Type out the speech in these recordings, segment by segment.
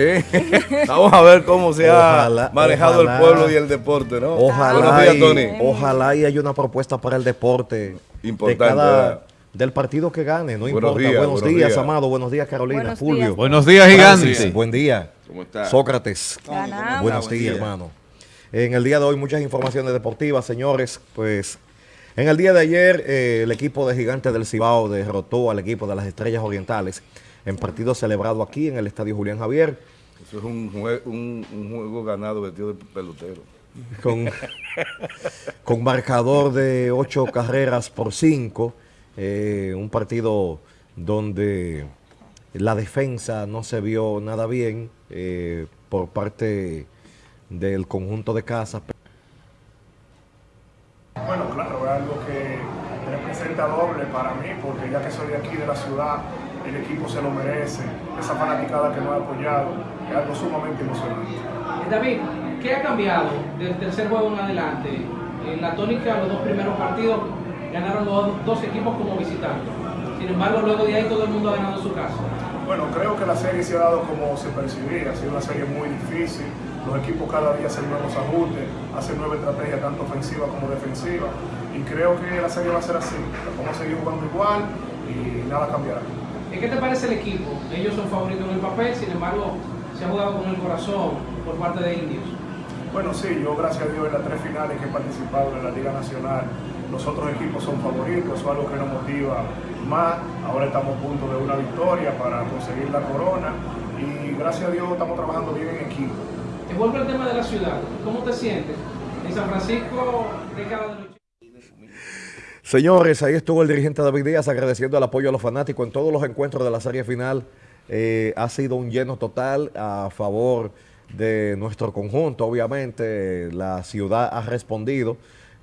Eh, vamos a ver cómo se ha manejado el pueblo y el deporte, ¿no? Ojalá, y, ojalá y haya una propuesta para el deporte Importante, del partido que gane, no importa. buenos, días, Amado. Buenos días, Carolina. Fulvio. Buenos días, Gigante. Buen día. ¿Cómo está? Sócrates. Buenos días, hermano. En el día de hoy muchas informaciones deportivas, señores. Pues en el día de ayer eh, el equipo de Gigantes del Cibao derrotó al equipo de las Estrellas Orientales en partido celebrado aquí en el Estadio Julián Javier. Eso es un, juego ganado vestido de pelotero. Con, con marcador de ocho carreras por cinco. Eh, un partido donde la defensa no se vio nada bien eh, por parte del conjunto de casas. Bueno, claro, es algo que representa doble para mí, porque ya que soy de aquí, de la ciudad, el equipo se lo merece, esa fanaticada que nos ha apoyado, es algo sumamente emocionante. David, ¿qué ha cambiado del tercer juego en adelante? En la tónica, los dos primeros partidos ganaron los dos equipos como visitantes. Sin embargo, luego de ahí todo el mundo ha ganado su casa. Bueno, creo que la serie se ha dado como se percibía, ha sido una serie muy difícil, los equipos cada día hacen nuevos ajustes, hacen nueva estrategia tanto ofensiva como defensiva y creo que la serie va a ser así, vamos a seguir jugando igual y nada cambiará. ¿Qué te parece el equipo? Ellos son favoritos en el papel, sin embargo, se ha jugado con el corazón por parte de Indios. Bueno, sí, yo gracias a Dios en las tres finales que he participado en la Liga Nacional, los otros equipos son favoritos, eso es algo que nos motiva más. Ahora estamos a punto de una victoria para conseguir la corona y gracias a Dios estamos trabajando bien en equipo. Te vuelvo al tema de la ciudad. ¿Cómo te sientes? En San Francisco, década de Señores, ahí estuvo el dirigente David Díaz agradeciendo el apoyo a los fanáticos en todos los encuentros de la serie final. Eh, ha sido un lleno total a favor de nuestro conjunto. Obviamente, la ciudad ha respondido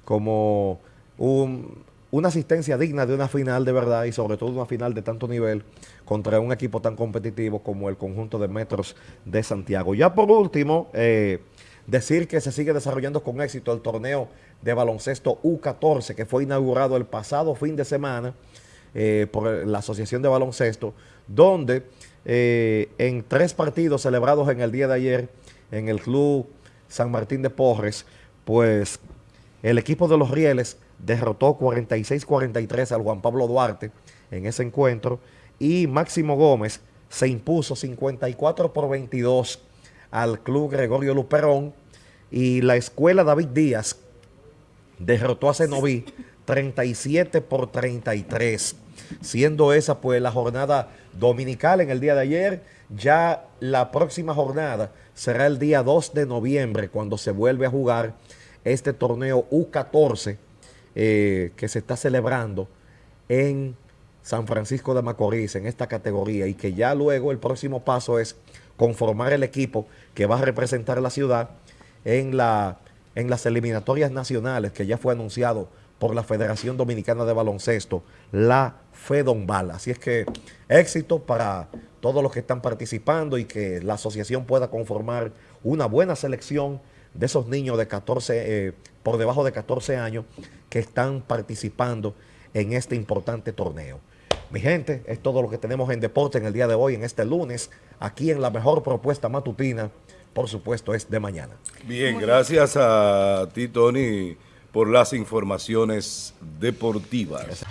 como una asistencia digna de una final de verdad y sobre todo una final de tanto nivel contra un equipo tan competitivo como el conjunto de Metros de Santiago. Ya por último, eh, decir que se sigue desarrollando con éxito el torneo de baloncesto U14 que fue inaugurado el pasado fin de semana eh, por la Asociación de Baloncesto, donde eh, en tres partidos celebrados en el día de ayer en el Club San Martín de Porres, pues el equipo de los Rieles derrotó 46-43 al Juan Pablo Duarte en ese encuentro y Máximo Gómez se impuso 54 por 22 al Club Gregorio Luperón y la Escuela David Díaz derrotó a Cenoví 37 por 33, siendo esa pues la jornada dominical en el día de ayer. Ya la próxima jornada será el día 2 de noviembre cuando se vuelve a jugar este torneo U14 eh, que se está celebrando en San Francisco de Macorís en esta categoría y que ya luego el próximo paso es conformar el equipo que va a representar la ciudad en la en las eliminatorias nacionales que ya fue anunciado por la Federación Dominicana de Baloncesto, la FEDONBAL. Así es que éxito para todos los que están participando y que la asociación pueda conformar una buena selección de esos niños de 14, eh, por debajo de 14 años que están participando en este importante torneo. Mi gente, es todo lo que tenemos en deporte en el día de hoy, en este lunes, aquí en la mejor propuesta matutina por supuesto, es de mañana. Bien, gracias a ti, Tony, por las informaciones deportivas.